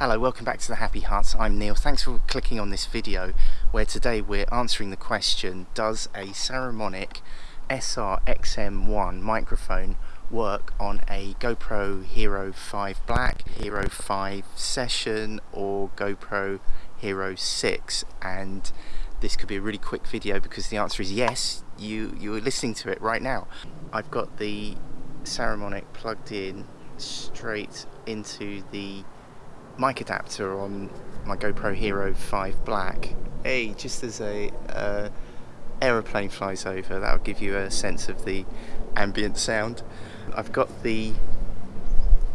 Hello, welcome back to the Happy Hut. I'm Neil. Thanks for clicking on this video where today we're answering the question Does a Saramonic SR XM1 microphone work on a GoPro Hero 5 Black, Hero 5 Session or GoPro Hero 6? And this could be a really quick video because the answer is yes, you, you're listening to it right now. I've got the Saramonic plugged in straight into the mic adapter on my GoPro Hero 5 Black. Hey, just as a uh, aeroplane flies over, that'll give you a sense of the ambient sound. I've got the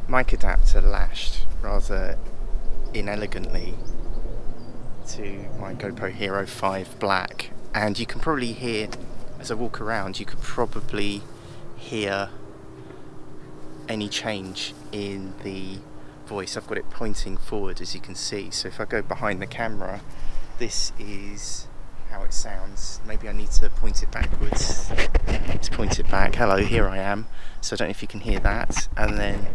mic adapter lashed rather inelegantly to my GoPro Hero 5 Black and you can probably hear as I walk around you could probably hear any change in the voice I've got it pointing forward as you can see. So if I go behind the camera this is how it sounds. Maybe I need to point it backwards. Let's point it back. Hello here I am. So I don't know if you can hear that. And then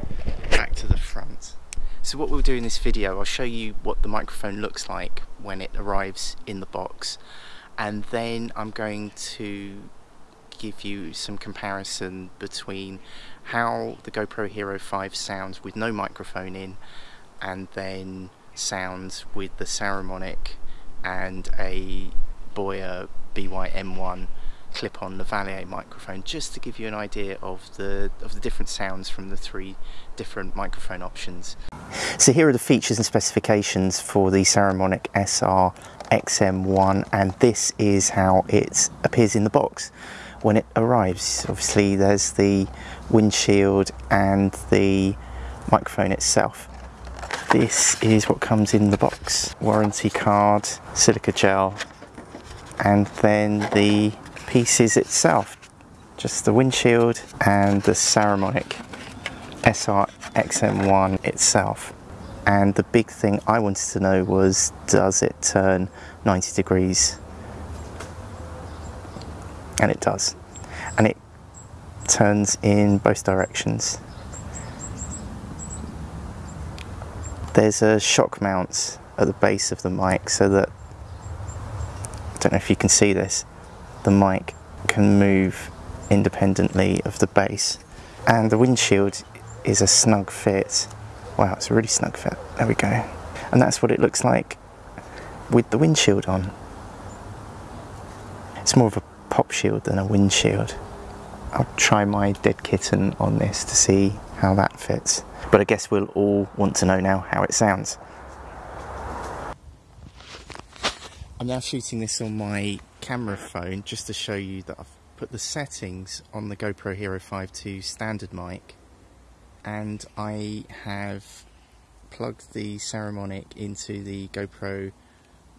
back to the front. So what we'll do in this video I'll show you what the microphone looks like when it arrives in the box. And then I'm going to give you some comparison between how the GoPro Hero 5 sounds with no microphone in and then sounds with the Saramonic and a Boya BY-M1 clip-on lavalier microphone just to give you an idea of the of the different sounds from the three different microphone options. So here are the features and specifications for the Saramonic SR XM1 and this is how it appears in the box when it arrives. Obviously there's the windshield and the microphone itself. This is what comes in the box. Warranty card, silica gel, and then the pieces itself. Just the windshield and the Saramonic SR XM1 itself. And the big thing I wanted to know was, does it turn 90 degrees and it does. And it turns in both directions. There's a shock mount at the base of the mic so that I don't know if you can see this the mic can move independently of the base. And the windshield is a snug fit. Wow it's a really snug fit. There we go. And that's what it looks like with the windshield on. It's more of a pop shield than a windshield. I'll try my dead kitten on this to see how that fits. But I guess we'll all want to know now how it sounds. I'm now shooting this on my camera phone just to show you that I've put the settings on the GoPro Hero 5 to standard mic and I have plugged the Saramonic into the GoPro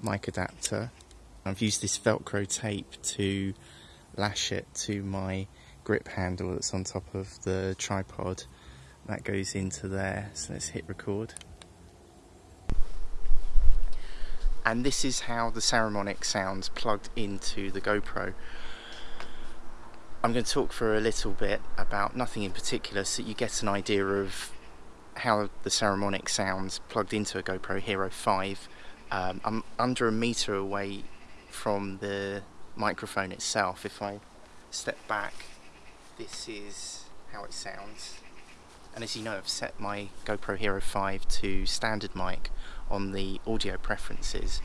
mic adapter I've used this velcro tape to lash it to my grip handle that's on top of the tripod. That goes into there. So let's hit record. And this is how the Saramonic sounds plugged into the GoPro. I'm going to talk for a little bit about nothing in particular so you get an idea of how the Saramonic sounds plugged into a GoPro Hero 5 um, I'm under a meter away from the microphone itself. If I step back, this is how it sounds. And as you know, I've set my GoPro Hero 5 to standard mic on the audio preferences.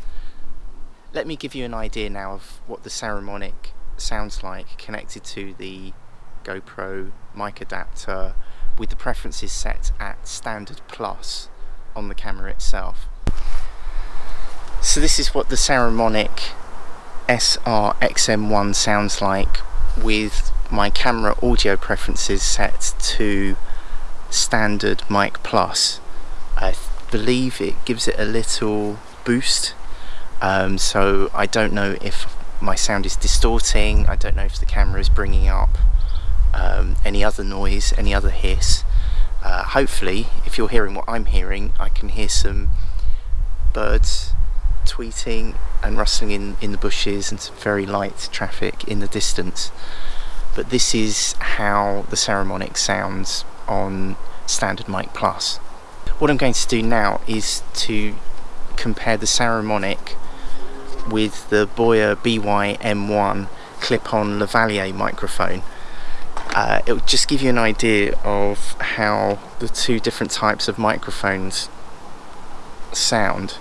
Let me give you an idea now of what the Saramonic sounds like connected to the GoPro mic adapter with the preferences set at standard plus on the camera itself. So this is what the Saramonic SR XM1 sounds like with my camera audio preferences set to standard mic plus. I believe it gives it a little boost. Um, so I don't know if my sound is distorting. I don't know if the camera is bringing up um, any other noise any other hiss. Uh, hopefully if you're hearing what I'm hearing I can hear some birds tweeting and rustling in, in the bushes and some very light traffic in the distance. But this is how the Saramonic sounds on standard mic plus. what I'm going to do now is to compare the Saramonic with the Boya BY-M1 clip-on lavalier microphone. Uh, it will just give you an idea of how the two different types of microphones sound.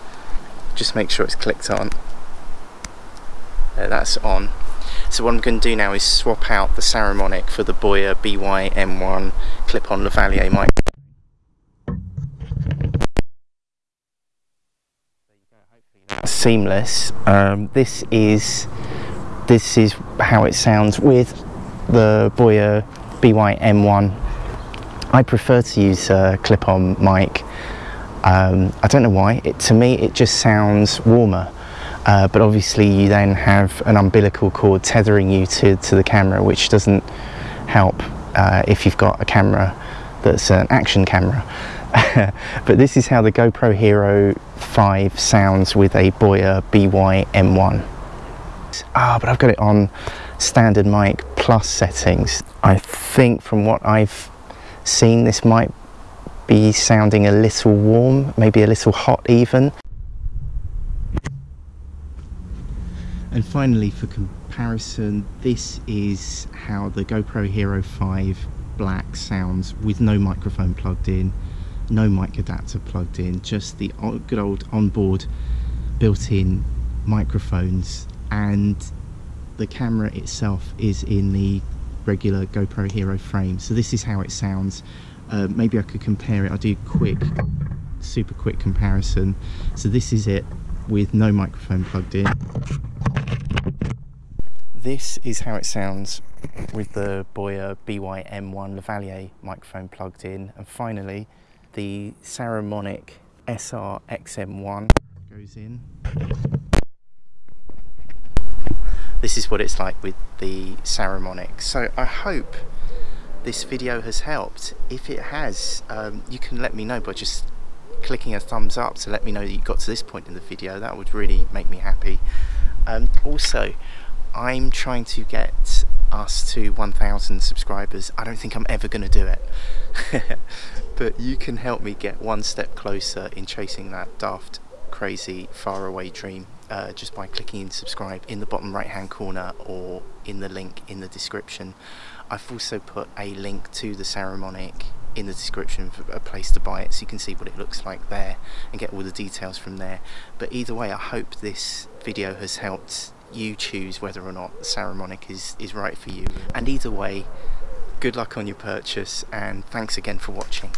Just make sure it's clicked on. Uh, that's on. So what I'm going to do now is swap out the Saramonic for the Boya BY-M1 clip-on lavalier mic. Seamless. Um, this is this is how it sounds with the Boya BY-M1. I prefer to use a clip-on mic. Um, I don't know why. It, to me, it just sounds warmer. Uh, but obviously you then have an umbilical cord tethering you to, to the camera which doesn't help uh, if you've got a camera that's an action camera but this is how the GoPro Hero 5 sounds with a Boya BY M1 ah but I've got it on standard mic plus settings I think from what I've seen this might be sounding a little warm maybe a little hot even And finally for comparison, this is how the GoPro Hero 5 Black sounds with no microphone plugged in, no mic adapter plugged in, just the good old onboard built-in microphones and the camera itself is in the regular GoPro Hero frame. So this is how it sounds. Uh, maybe I could compare it, I'll do quick, super quick comparison. So this is it with no microphone plugged in this is how it sounds with the Boya BY-M1 Lavalier microphone plugged in. And finally, the Saramonic SR-XM1 goes in. This is what it's like with the Saramonic. So I hope this video has helped. If it has, um, you can let me know by just clicking a thumbs up to let me know that you got to this point in the video. That would really make me happy. Um, also, I'm trying to get us to 1,000 subscribers. I don't think I'm ever going to do it. but you can help me get one step closer in chasing that daft, crazy, faraway dream uh, just by clicking subscribe in the bottom right hand corner or in the link in the description. I've also put a link to the Saramonic in the description for a place to buy it so you can see what it looks like there and get all the details from there. But either way, I hope this video has helped you choose whether or not the Saramonic is, is right for you. And either way, good luck on your purchase and thanks again for watching.